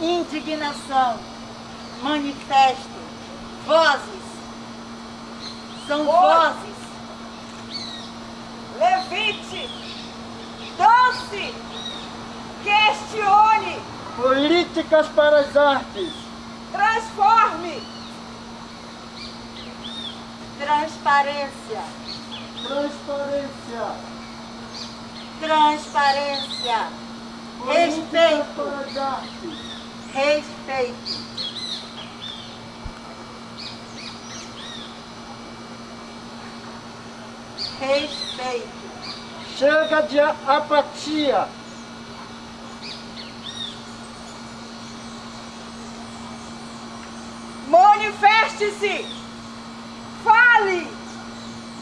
indignação, manifesto, vozes. São vozes. Levite, dance, questione. Políticas para as artes. Transforme. Transparência. Transparência. Transparência. Respeito. Para as artes. Respeito. Respeito. Chega de apatia. Manifeste-se. Fale.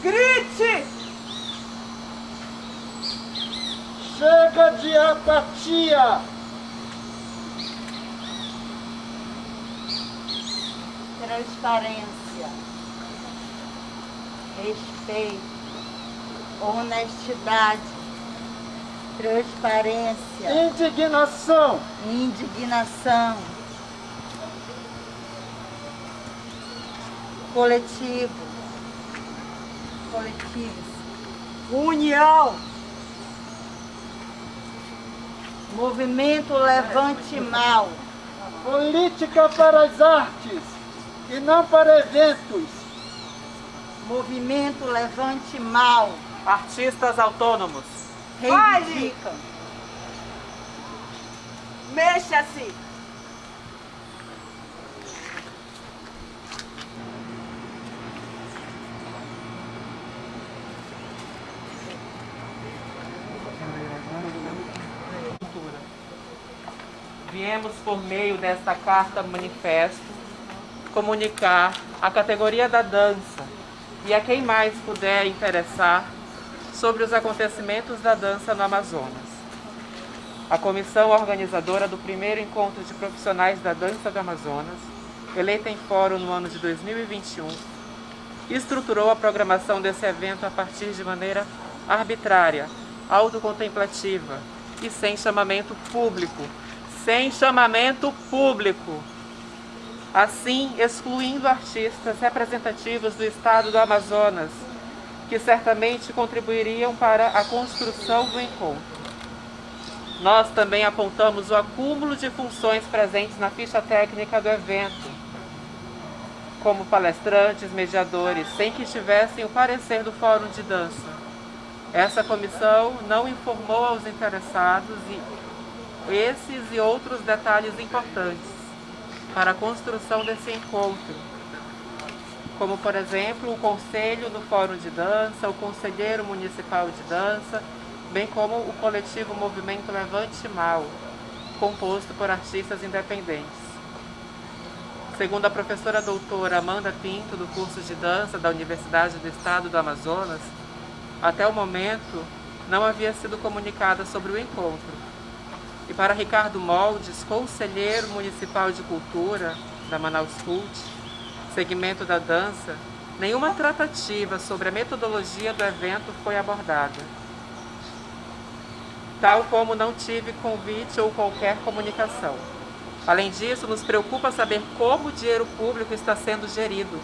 Grite. Chega de apatia. Transparência. Respeito. Honestidade. Transparência. Indignação. Indignação. Coletivo. Coletivos. União. Movimento Levante Mal. Política para as artes e não para eventos. Movimento Levante Mal. Artistas autônomos. Reivindicam. Mexa-se. Viemos por meio desta carta manifesto comunicar à categoria da dança e a quem mais puder interessar sobre os acontecimentos da dança no Amazonas. A comissão organizadora do primeiro encontro de profissionais da dança do Amazonas, eleita em fórum no ano de 2021, estruturou a programação desse evento a partir de maneira arbitrária, autocontemplativa e sem chamamento público. Sem chamamento público. Assim, excluindo artistas representativos do estado do Amazonas, que certamente contribuiriam para a construção do encontro. Nós também apontamos o acúmulo de funções presentes na ficha técnica do evento, como palestrantes, mediadores, sem que tivessem o parecer do Fórum de Dança. Essa comissão não informou aos interessados esses e outros detalhes importantes para a construção desse encontro, como, por exemplo, o Conselho do Fórum de Dança, o Conselheiro Municipal de Dança, bem como o coletivo Movimento Levante Mal, composto por artistas independentes. Segundo a professora doutora Amanda Pinto, do curso de dança da Universidade do Estado do Amazonas, até o momento não havia sido comunicada sobre o encontro. E para Ricardo Moldes, conselheiro municipal de cultura da Manaus Cult, segmento da dança, nenhuma tratativa sobre a metodologia do evento foi abordada. Tal como não tive convite ou qualquer comunicação. Além disso, nos preocupa saber como o dinheiro público está sendo gerido,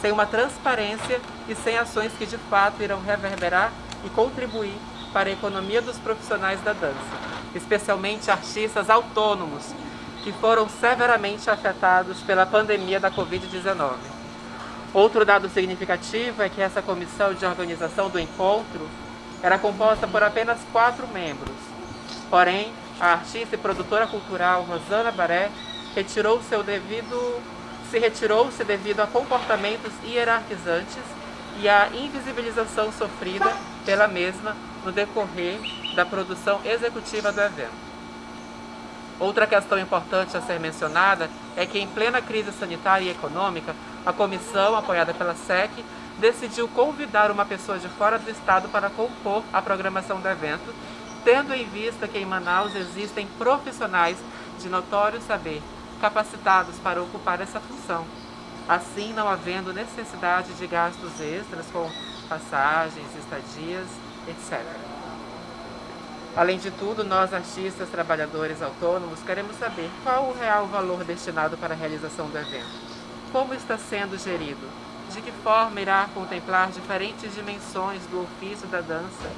sem uma transparência e sem ações que de fato irão reverberar e contribuir para a economia dos profissionais da dança, especialmente artistas autônomos, que foram severamente afetados pela pandemia da Covid-19. Outro dado significativo é que essa comissão de organização do encontro era composta por apenas quatro membros. Porém, a artista e produtora cultural Rosana Baré retirou seu devido, se retirou-se devido a comportamentos hierarquizantes e a invisibilização sofrida pela mesma no decorrer da produção executiva do evento. Outra questão importante a ser mencionada é que, em plena crise sanitária e econômica, a comissão, apoiada pela SEC, decidiu convidar uma pessoa de fora do estado para compor a programação do evento, tendo em vista que em Manaus existem profissionais de notório saber capacitados para ocupar essa função, assim não havendo necessidade de gastos extras com passagens, estadias, etc. Além de tudo, nós artistas, trabalhadores autônomos, queremos saber qual o real valor destinado para a realização do evento, como está sendo gerido, de que forma irá contemplar diferentes dimensões do ofício da dança,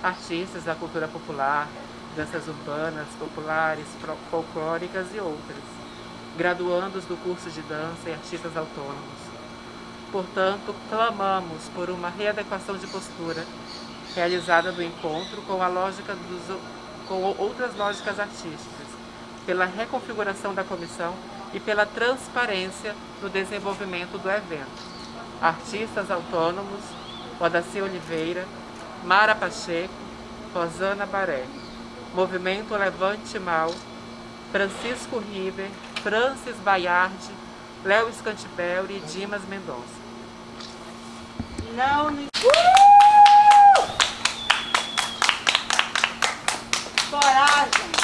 artistas da cultura popular, danças urbanas, populares, folclóricas e outras, graduandos do curso de dança e artistas autônomos. Portanto, clamamos por uma readequação de postura realizada do encontro com a lógica dos, com outras lógicas artísticas, pela reconfiguração da comissão e pela transparência no desenvolvimento do evento. Artistas autônomos, Odaci Oliveira, Mara Pacheco, Rosana Baré. Movimento Levante Mal, Francisco River, Francis Baiardi, Léo Scantibelli e Dimas Mendonça. Não nos... Coragem!